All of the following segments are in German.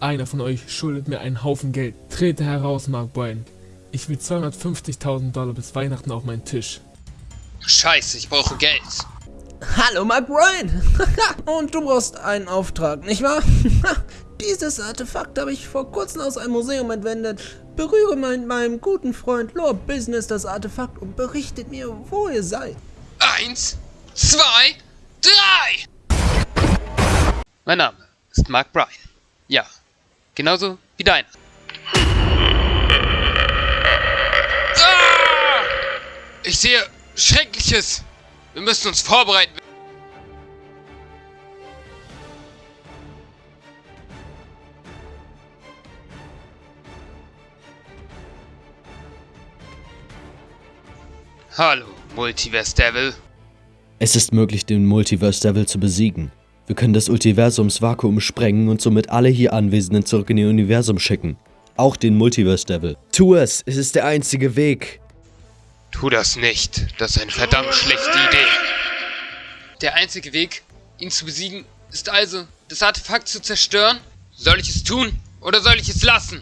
Einer von euch schuldet mir einen Haufen Geld. Trete heraus, Mark Bryan. Ich will 250.000 Dollar bis Weihnachten auf meinen Tisch. Scheiße, ich brauche Geld. Hallo Mark Bryan. Und du brauchst einen Auftrag, nicht wahr? Dieses Artefakt habe ich vor kurzem aus einem Museum entwendet. Berühre mit meinem guten Freund Lord Business das Artefakt und berichtet mir, wo ihr seid. Eins, zwei, drei! Mein Name ist Mark Bryan. Ja, genauso wie deiner. Ah! Ich sehe Schreckliches. Wir müssen uns vorbereiten. Hallo, Multiverse Devil. Es ist möglich, den Multiverse Devil zu besiegen. Wir können das Multiversumsvakuum sprengen und somit alle hier Anwesenden zurück in ihr Universum schicken. Auch den Multiverse Devil. Tu es, es ist der einzige Weg. Tu das nicht. Das ist eine verdammt schlechte Idee. Der einzige Weg, ihn zu besiegen, ist also, das Artefakt zu zerstören? Soll ich es tun oder soll ich es lassen?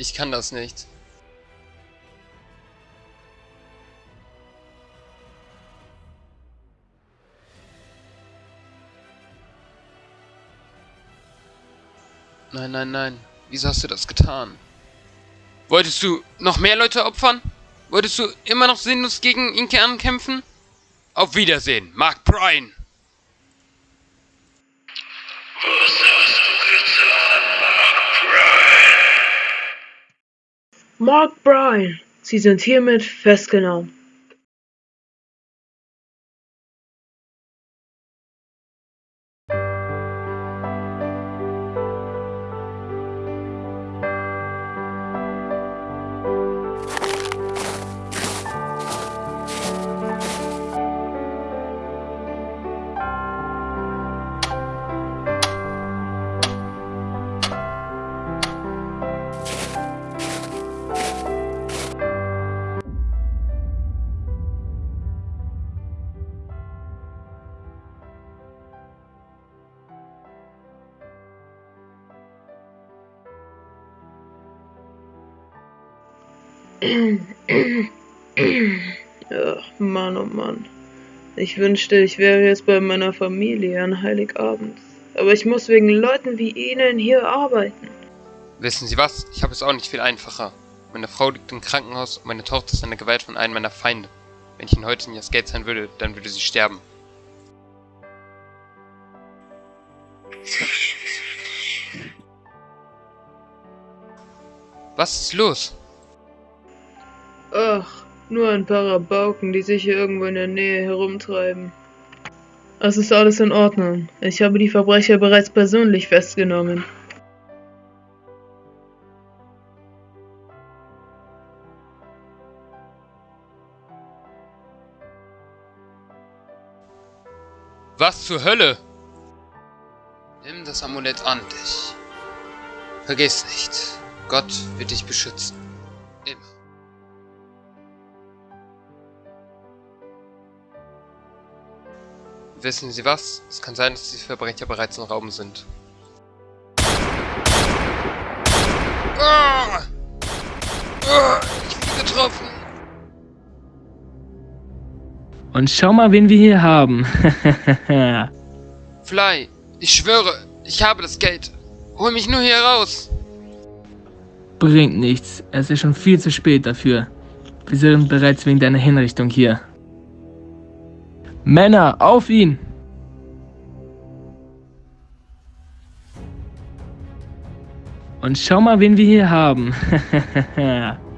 Ich kann das nicht. Nein, nein, nein. Wieso hast du das getan? Wolltest du noch mehr Leute opfern? Wolltest du immer noch sinnlos gegen Inke ankämpfen? Auf Wiedersehen, Mark Bryan! Was hast du getan, Mark Bryan? Mark Bryan, Sie sind hiermit festgenommen. Ach, Mann, oh Mann. Ich wünschte, ich wäre jetzt bei meiner Familie an Heiligabend. Aber ich muss wegen Leuten wie Ihnen hier arbeiten. Wissen Sie was? Ich habe es auch nicht viel einfacher. Meine Frau liegt im Krankenhaus und meine Tochter ist an der Gewalt von einem meiner Feinde. Wenn ich Ihnen heute nicht das Geld sein würde, dann würde sie sterben. Was ist los? Nur ein paar Rabauken, die sich hier irgendwo in der Nähe herumtreiben. Es ist alles in Ordnung. Ich habe die Verbrecher bereits persönlich festgenommen. Was zur Hölle? Nimm das Amulett an dich. Vergiss nicht, Gott wird dich beschützen. Immer. Wissen Sie was? Es kann sein, dass die Verbrecher bereits im Raum sind. Ah! Ah! Ich bin getroffen. Und schau mal, wen wir hier haben. Fly, ich schwöre, ich habe das Geld. Hol mich nur hier raus. Bringt nichts. Es ist schon viel zu spät dafür. Wir sind bereits wegen deiner Hinrichtung hier. Männer, auf ihn! Und schau mal, wen wir hier haben.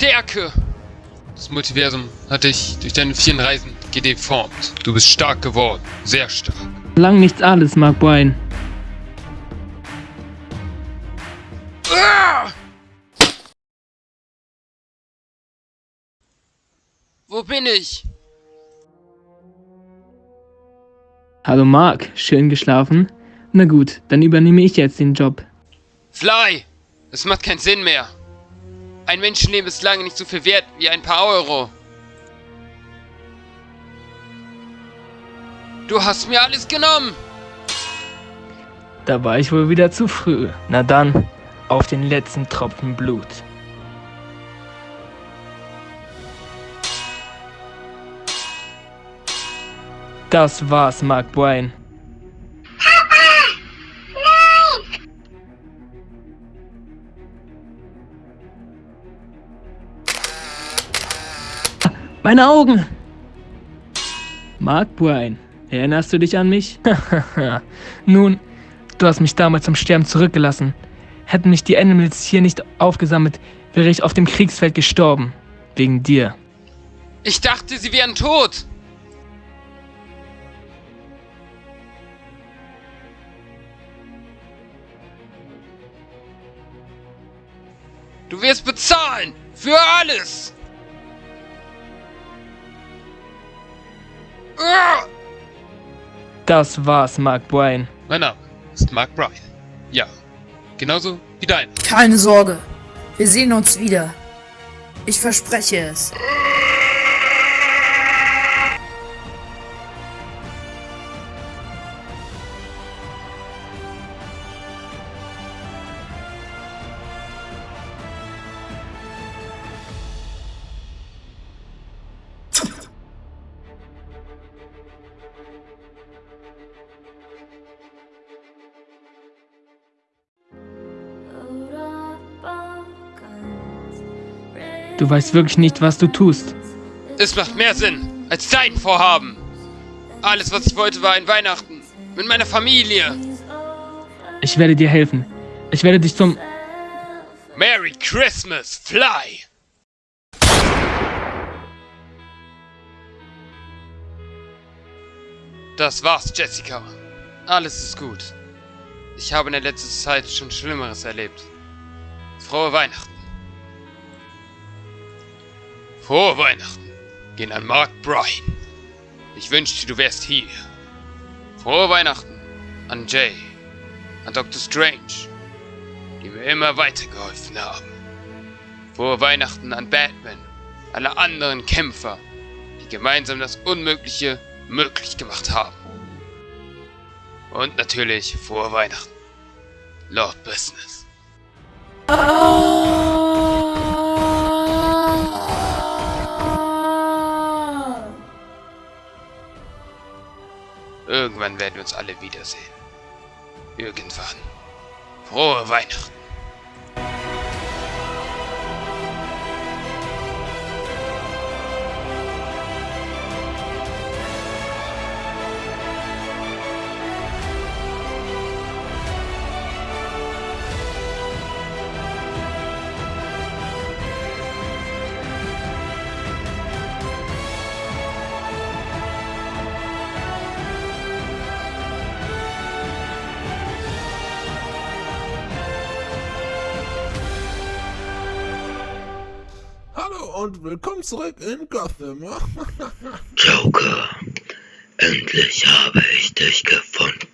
Stärke! Das Multiversum hat dich durch deine vielen Reisen gedeformt. Du bist stark geworden, sehr stark. Lang nichts alles, Mark Bryan. Ah! Wo bin ich? Hallo Mark, schön geschlafen? Na gut, dann übernehme ich jetzt den Job. Fly! Es macht keinen Sinn mehr. Ein Menschenleben ist lange nicht so viel wert wie ein paar Euro. Du hast mir alles genommen. Da war ich wohl wieder zu früh. Na dann, auf den letzten Tropfen Blut. Das war's, Mark Bryan. Meine Augen! Mark Bryan, erinnerst du dich an mich? Nun, du hast mich damals zum Sterben zurückgelassen. Hätten mich die Animals hier nicht aufgesammelt, wäre ich auf dem Kriegsfeld gestorben. Wegen dir. Ich dachte, sie wären tot. Du wirst bezahlen. Für alles. Das war's, Mark Bryan. Mein Name ist Mark Bryan. Ja, genauso wie dein. Keine Sorge, wir sehen uns wieder. Ich verspreche es. Du weißt wirklich nicht, was du tust. Es macht mehr Sinn als dein Vorhaben. Alles, was ich wollte, war ein Weihnachten. Mit meiner Familie. Ich werde dir helfen. Ich werde dich zum... Merry Christmas, Fly! Das war's, Jessica. Alles ist gut. Ich habe in der letzten Zeit schon Schlimmeres erlebt. Frohe Weihnachten. Frohe Weihnachten. Gehen an Mark Bryan. Ich wünschte, du wärst hier. Frohe Weihnachten an Jay, an Dr. Strange, die mir immer weitergeholfen haben. Frohe Weihnachten an Batman, alle anderen Kämpfer, die gemeinsam das Unmögliche möglich gemacht haben. Und natürlich frohe Weihnachten, Lord Business. Irgendwann werden wir uns alle wiedersehen. Irgendwann. Frohe Weihnachten. Und willkommen zurück in Gotham. Joker, endlich habe ich dich gefunden.